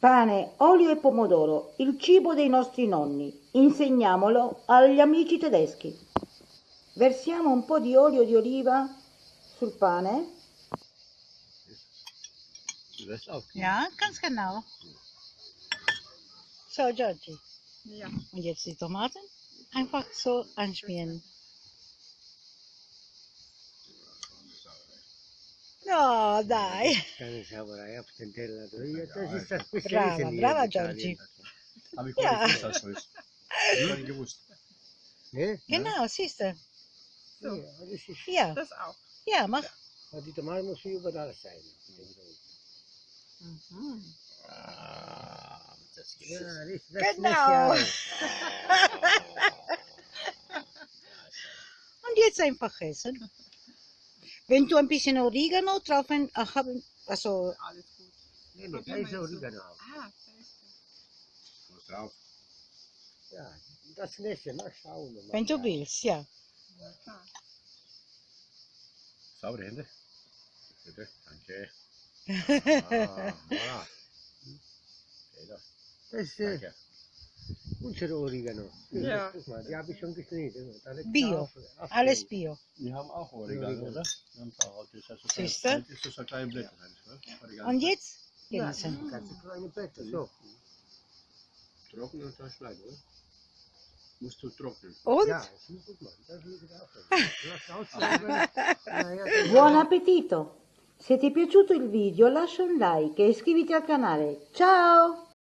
Pane, olio e pomodoro, il cibo dei nostri nonni. Insegniamolo agli amici tedeschi. Versiamo un po' di olio di oliva sul pane. Ja, ganz genau. So, Georgie. Ja. Und jetzt die Tomaten einfach so anschmieren. Das Beste Brava, brava. Giorgi. Habe ich Ja. gar nicht gewusst, dass so ist. Hab ich gar nicht gewusst. Ne? Genau, siehst du. Ja, das ist, Ja, Das auch. ja, mach. aber die Tomate muss überall sein. Mhm. Ah, das gibt Ja, es. das, das Genau. Und jetzt einfach essen. Wenn du ein bisschen Oregano drauf äh, haben, also Alles gut. Nee, nee, da ist Oregano. Ah, sehr gut. Was drauf? Ja, das nächste Mal schauen mal. wenn du Ja. willst, ja. Ja, klar. Saubere Hände. Bitte, danke. Ah, voilà. Okay, da. Das ist äh, Danke. unsere Oregano. Ja. Guck mal, die habe ich schon geschnitten. Bio. Alles Bio. Wir haben auch Oregano, oder? Auch, das ist Siehst du? Das ist so kleine Blätter. Oregano. Und jetzt Ja, genießen. ganz kleine Blätter, so. Trocknen und dann schneiden, oder? Musst du trocknen. Und? Ja, das ist gut, Mann. Das auch. Ausschreiben. Ja, ja, Buon appetito! Se ti è piaciuto il video lascia un like e iscriviti al canale. Ciao!